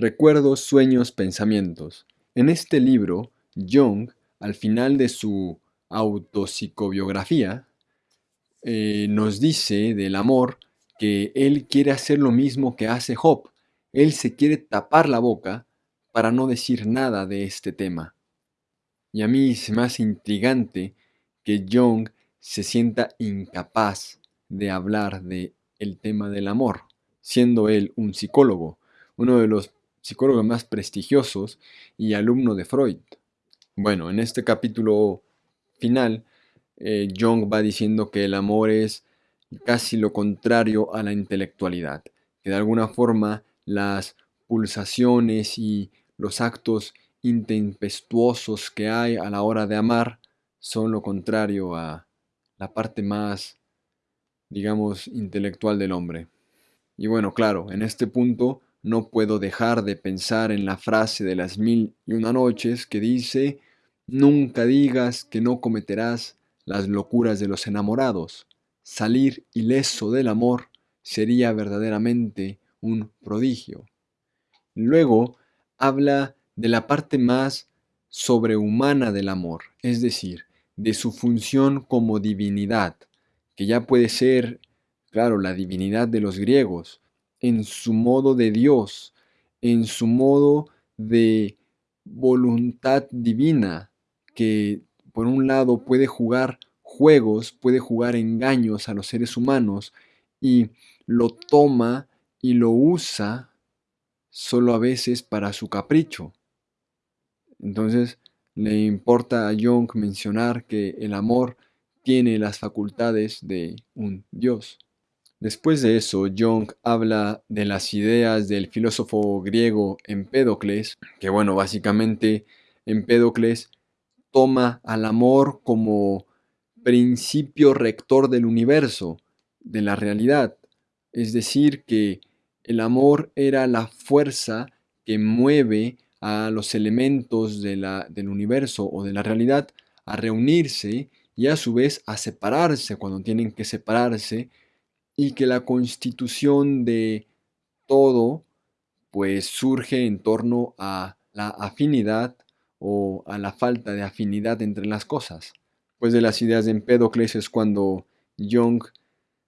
Recuerdos, sueños, pensamientos. En este libro, Jung, al final de su autopsicobiografía, eh, nos dice del amor que él quiere hacer lo mismo que hace Job. Él se quiere tapar la boca para no decir nada de este tema. Y a mí es más intrigante que Jung se sienta incapaz de hablar de el tema del amor, siendo él un psicólogo, uno de los psicólogos más prestigiosos y alumno de Freud. Bueno, en este capítulo final, eh, Jung va diciendo que el amor es casi lo contrario a la intelectualidad, que de alguna forma las pulsaciones y los actos intempestuosos que hay a la hora de amar son lo contrario a la parte más, digamos, intelectual del hombre. Y bueno, claro, en este punto no puedo dejar de pensar en la frase de las mil y una noches que dice, nunca digas que no cometerás las locuras de los enamorados. Salir ileso del amor sería verdaderamente un prodigio. Luego habla de la parte más sobrehumana del amor, es decir, de su función como divinidad, que ya puede ser, claro, la divinidad de los griegos, en su modo de Dios, en su modo de voluntad divina, que por un lado puede jugar juegos, puede jugar engaños a los seres humanos y lo toma y lo usa solo a veces para su capricho. Entonces, le importa a Jung mencionar que el amor tiene las facultades de un dios. Después de eso, Jung habla de las ideas del filósofo griego Empédocles, que bueno, básicamente Empédocles toma al amor como principio rector del universo, de la realidad. Es decir, que el amor era la fuerza que mueve a los elementos del universo o de la realidad a reunirse y a su vez a separarse cuando tienen que separarse y que la constitución de todo pues surge en torno a la afinidad o a la falta de afinidad entre las cosas. Pues de las ideas de Empédocles es cuando Jung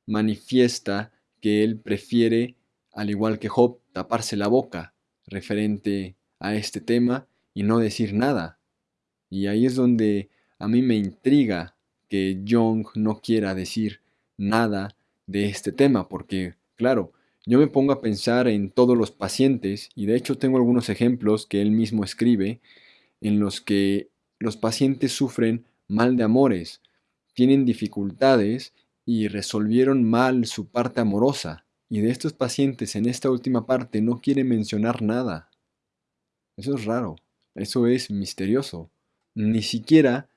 manifiesta que él prefiere, al igual que Job, taparse la boca referente a este tema y no decir nada. Y ahí es donde a mí me intriga que Jung no quiera decir nada de este tema, porque, claro, yo me pongo a pensar en todos los pacientes, y de hecho tengo algunos ejemplos que él mismo escribe, en los que los pacientes sufren mal de amores, tienen dificultades y resolvieron mal su parte amorosa, y de estos pacientes en esta última parte no quiere mencionar nada. Eso es raro, eso es misterioso. Ni siquiera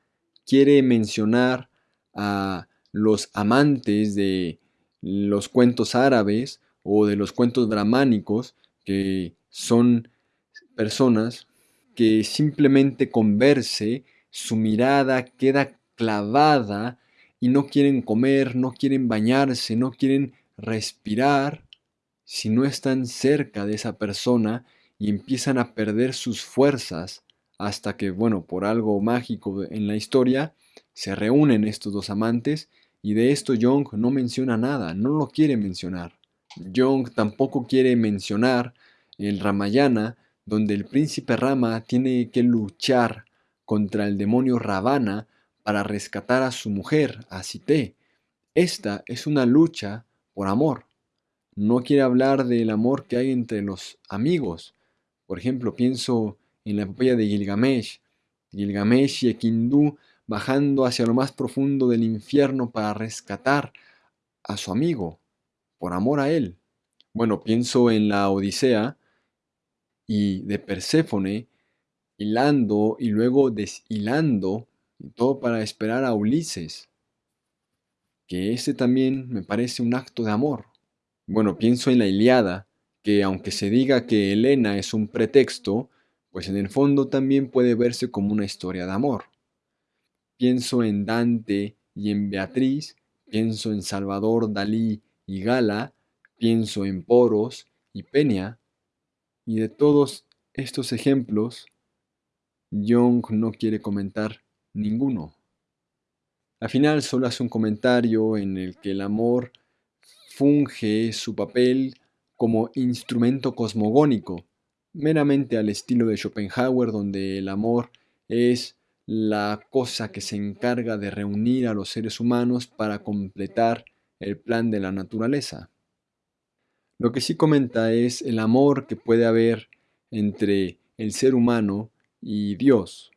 quiere mencionar a los amantes de los cuentos árabes o de los cuentos dramánicos, que son personas que simplemente con verse su mirada queda clavada y no quieren comer, no quieren bañarse, no quieren respirar si no están cerca de esa persona y empiezan a perder sus fuerzas hasta que, bueno, por algo mágico en la historia, se reúnen estos dos amantes y de esto Jung no menciona nada, no lo quiere mencionar. Jung tampoco quiere mencionar el Ramayana, donde el príncipe Rama tiene que luchar contra el demonio Ravana para rescatar a su mujer, a Sité. Esta es una lucha por amor. No quiere hablar del amor que hay entre los amigos, por ejemplo, pienso en la epopeya de Gilgamesh, Gilgamesh y Ekindu bajando hacia lo más profundo del infierno para rescatar a su amigo, por amor a él. Bueno, pienso en la Odisea y de Perséfone hilando y luego deshilando, todo para esperar a Ulises, que ese también me parece un acto de amor. Bueno, pienso en la Iliada, que aunque se diga que Elena es un pretexto, pues en el fondo también puede verse como una historia de amor. Pienso en Dante y en Beatriz, pienso en Salvador Dalí y Gala, pienso en Poros y Peña, Y de todos estos ejemplos, Jung no quiere comentar ninguno. Al final solo hace un comentario en el que el amor funge su papel como instrumento cosmogónico, meramente al estilo de Schopenhauer, donde el amor es la cosa que se encarga de reunir a los seres humanos para completar el plan de la naturaleza. Lo que sí comenta es el amor que puede haber entre el ser humano y Dios,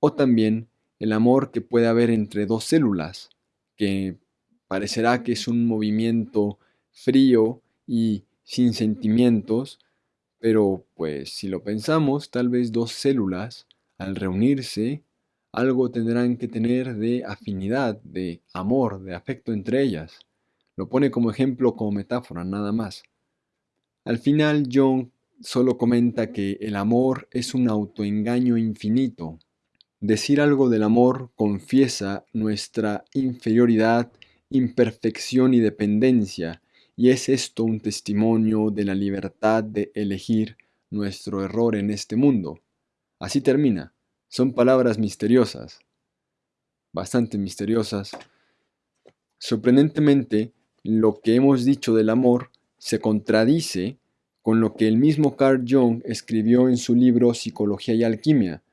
o también el amor que puede haber entre dos células, que parecerá que es un movimiento frío y sin sentimientos, pero pues si lo pensamos, tal vez dos células, al reunirse, algo tendrán que tener de afinidad, de amor, de afecto entre ellas. Lo pone como ejemplo, como metáfora, nada más. Al final, John solo comenta que el amor es un autoengaño infinito. Decir algo del amor confiesa nuestra inferioridad, imperfección y dependencia, y es esto un testimonio de la libertad de elegir nuestro error en este mundo. Así termina. Son palabras misteriosas, bastante misteriosas. Sorprendentemente, lo que hemos dicho del amor se contradice con lo que el mismo Carl Jung escribió en su libro Psicología y Alquimia,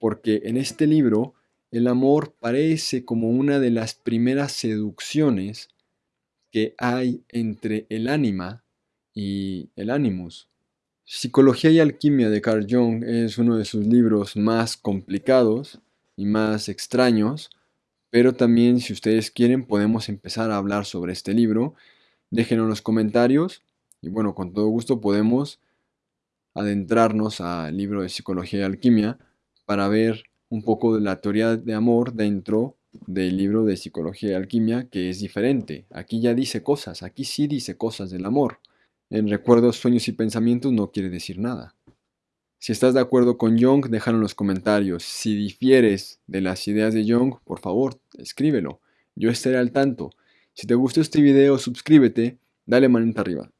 porque en este libro el amor parece como una de las primeras seducciones que hay entre el ánima y el animus. Psicología y Alquimia de Carl Jung es uno de sus libros más complicados y más extraños, pero también si ustedes quieren podemos empezar a hablar sobre este libro. Déjenlo en los comentarios y bueno, con todo gusto podemos adentrarnos al libro de Psicología y Alquimia para ver un poco de la teoría de amor dentro del libro de Psicología y Alquimia, que es diferente. Aquí ya dice cosas, aquí sí dice cosas del amor. En recuerdos, sueños y pensamientos no quiere decir nada. Si estás de acuerdo con Jung, déjalo en los comentarios. Si difieres de las ideas de Jung, por favor, escríbelo. Yo estaré al tanto. Si te gustó este video, suscríbete, dale manita arriba.